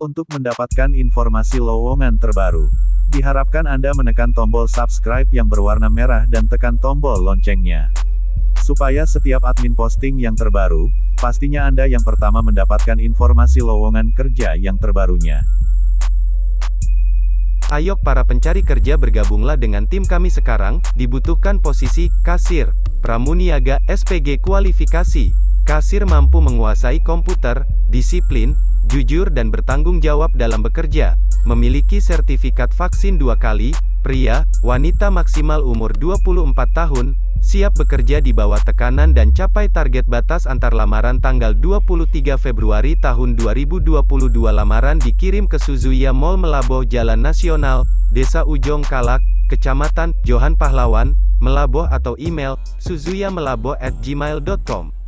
Untuk mendapatkan informasi lowongan terbaru, diharapkan Anda menekan tombol subscribe yang berwarna merah dan tekan tombol loncengnya. Supaya setiap admin posting yang terbaru, pastinya Anda yang pertama mendapatkan informasi lowongan kerja yang terbarunya. Ayo para pencari kerja bergabunglah dengan tim kami sekarang, dibutuhkan posisi, kasir, pramuniaga, SPG kualifikasi. Kasir mampu menguasai komputer, disiplin, jujur dan bertanggung jawab dalam bekerja, memiliki sertifikat vaksin dua kali, pria, wanita maksimal umur 24 tahun, siap bekerja di bawah tekanan dan capai target batas antar lamaran tanggal 23 Februari tahun 2022 lamaran dikirim ke Suzuya Mall Melaboh Jalan Nasional, Desa Ujong Kalak, Kecamatan, Johan Pahlawan, Melaboh atau email, suzuyamelaboh@gmail.com.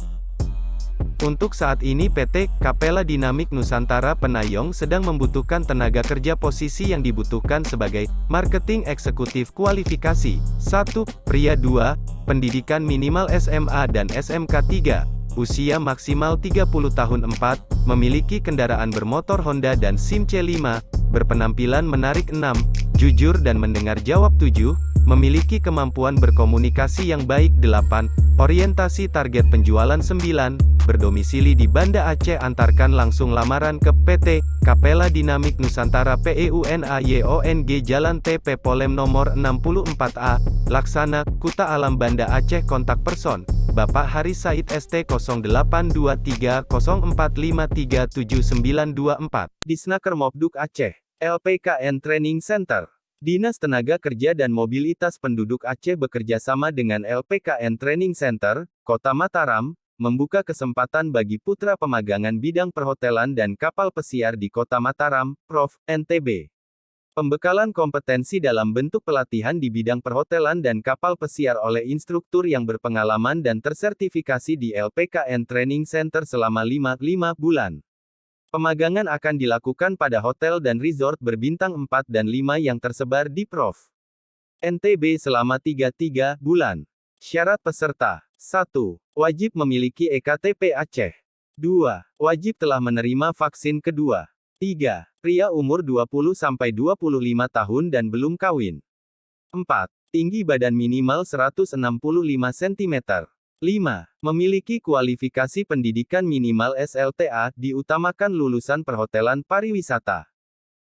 Untuk saat ini PT Kapela Dinamik Nusantara Penayong sedang membutuhkan tenaga kerja posisi yang dibutuhkan sebagai marketing eksekutif kualifikasi. 1. Pria 2, pendidikan minimal SMA dan SMK 3, usia maksimal 30 tahun 4, memiliki kendaraan bermotor Honda dan SIM C5, berpenampilan menarik 6, jujur dan mendengar jawab 7, memiliki kemampuan berkomunikasi yang baik 8, orientasi target penjualan 9, berdomisili di Banda Aceh antarkan langsung lamaran ke PT Kapela Dinamik Nusantara PEUNAYONG Jalan TP Polem nomor 64A, Laksana, Kuta Alam Banda Aceh Kontak Person, Bapak Haris Said ST 082304537924 Disnaker Mobduk Aceh, LPKN Training Center Dinas Tenaga Kerja dan Mobilitas Penduduk Aceh bekerja sama dengan LPKN Training Center, Kota Mataram, membuka kesempatan bagi putra pemagangan bidang perhotelan dan kapal pesiar di Kota Mataram, Prof. NTB. Pembekalan kompetensi dalam bentuk pelatihan di bidang perhotelan dan kapal pesiar oleh instruktur yang berpengalaman dan tersertifikasi di LPKN Training Center selama 5, 5 bulan. Pemagangan akan dilakukan pada hotel dan resort berbintang 4 dan 5 yang tersebar di Prof. NTB selama 3-3 bulan. Syarat peserta 1. Wajib memiliki EKTP Aceh. 2. Wajib telah menerima vaksin kedua. 3. Pria umur 20-25 tahun dan belum kawin. 4. Tinggi badan minimal 165 cm. 5. Memiliki kualifikasi pendidikan minimal SLTA, diutamakan lulusan perhotelan pariwisata.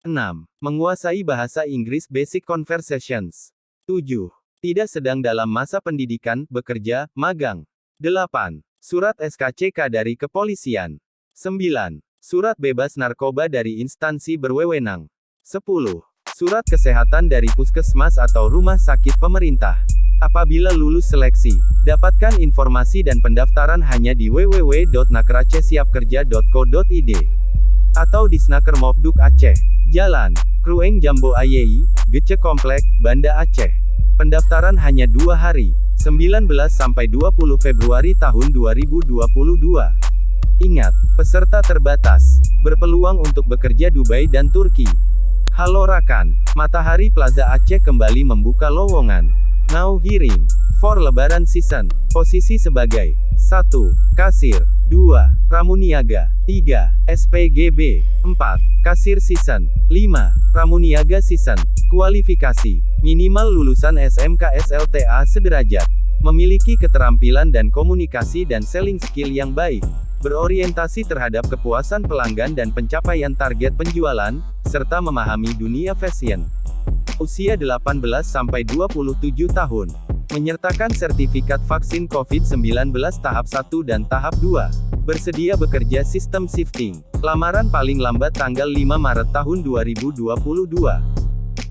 6. Menguasai bahasa Inggris Basic Conversations. 7. Tidak sedang dalam masa pendidikan, bekerja, magang. 8. Surat SKCK dari kepolisian. 9. Surat bebas narkoba dari instansi berwewenang. 10. Surat kesehatan dari puskesmas atau rumah sakit pemerintah. Apabila lulus seleksi, dapatkan informasi dan pendaftaran hanya di www.nakeracehsiapkerja.co.id atau di Snaker Mobduk Aceh, Jalan Krueng Jambo Ayei, Gece Komplek, Banda Aceh. Pendaftaran hanya dua hari, 19 sampai 20 Februari tahun 2022. Ingat, peserta terbatas, berpeluang untuk bekerja Dubai dan Turki. Halo Rakan, Matahari Plaza Aceh kembali membuka lowongan. Now hearing. For Lebaran Season. Posisi sebagai 1. Kasir 2. Pramuniaga 3. SPGB 4. Kasir Season 5. Pramuniaga Season Kualifikasi Minimal lulusan SMK SLTA sederajat Memiliki keterampilan dan komunikasi dan selling skill yang baik Berorientasi terhadap kepuasan pelanggan dan pencapaian target penjualan, serta memahami dunia fashion usia 18-27 tahun. Menyertakan sertifikat vaksin COVID-19 tahap 1 dan tahap 2. Bersedia bekerja sistem shifting. Lamaran paling lambat tanggal 5 Maret tahun 2022.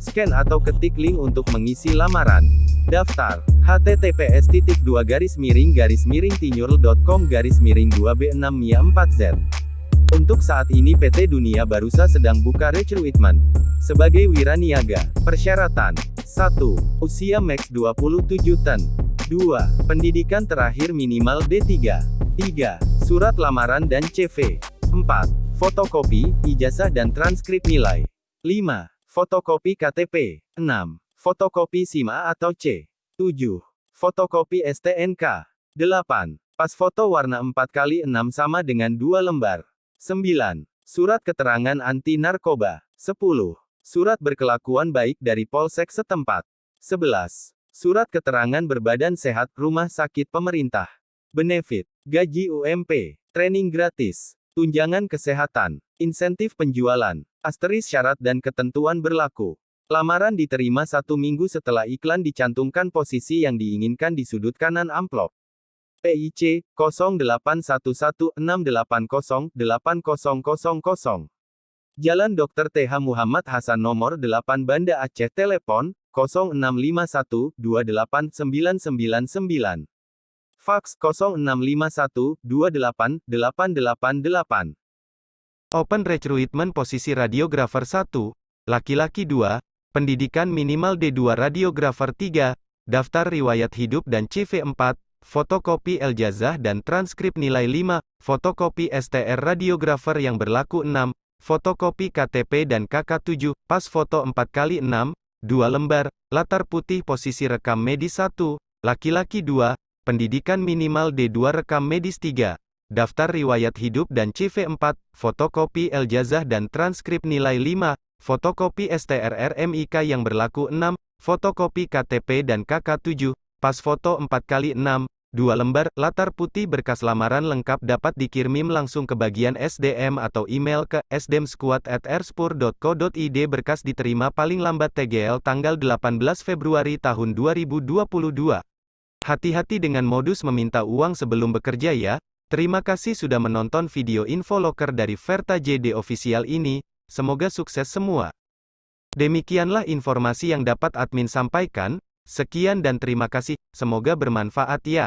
Scan atau ketik link untuk mengisi lamaran. Daftar https garis miring garis miring tinyurl.com garis miring 2b 6 mia 4 z Untuk saat ini PT Dunia Barusa sedang buka recruitment. Sebagai wiraniaga, persyaratan 1. Usia max 27 tahun 2. Pendidikan terakhir minimal D3 3. Surat lamaran dan CV 4. Fotokopi, ijazah dan transkrip nilai 5. Fotokopi KTP 6. Fotokopi SIMA atau C 7. Fotokopi STNK 8. Pas foto warna 4 kali 6 sama dengan 2 lembar 9. Surat keterangan anti narkoba. 10. Surat berkelakuan baik dari Polsek setempat. 11. Surat keterangan berbadan sehat rumah sakit pemerintah. Benefit, gaji UMP, training gratis, tunjangan kesehatan, insentif penjualan, asteris syarat dan ketentuan berlaku. Lamaran diterima satu minggu setelah iklan dicantumkan posisi yang diinginkan di sudut kanan amplop. PIC 081168080000. Jalan Dr. TH Muhammad Hasan nomor 8 Banda Aceh Telepon 0651289999 Fax 0651288888 Open Recruitment posisi radiografer 1, laki-laki 2, pendidikan minimal D2 radiografer 3, daftar riwayat hidup dan CV 4, fotokopi ijazah dan transkrip nilai 5, fotokopi STR radiografer yang berlaku 6, fotokopi KTP dan KK7, pas foto 4x6, 2 lembar, latar putih posisi rekam medis 1, laki-laki 2, pendidikan minimal D2 rekam medis 3, daftar riwayat hidup dan CV 4, fotokopi ijazah dan transkrip nilai 5, fotokopi STR RMIK yang berlaku 6, fotokopi KTP dan KK7, pas foto 4x6, 2 lembar, latar putih berkas lamaran lengkap dapat dikirim langsung ke bagian SDM atau email ke sdmsquad@erspur.co.id berkas diterima paling lambat TGL tanggal 18 Februari tahun 2022. Hati-hati dengan modus meminta uang sebelum bekerja ya. Terima kasih sudah menonton video info loker dari Verta JD Official ini, semoga sukses semua. Demikianlah informasi yang dapat admin sampaikan, sekian dan terima kasih, semoga bermanfaat ya.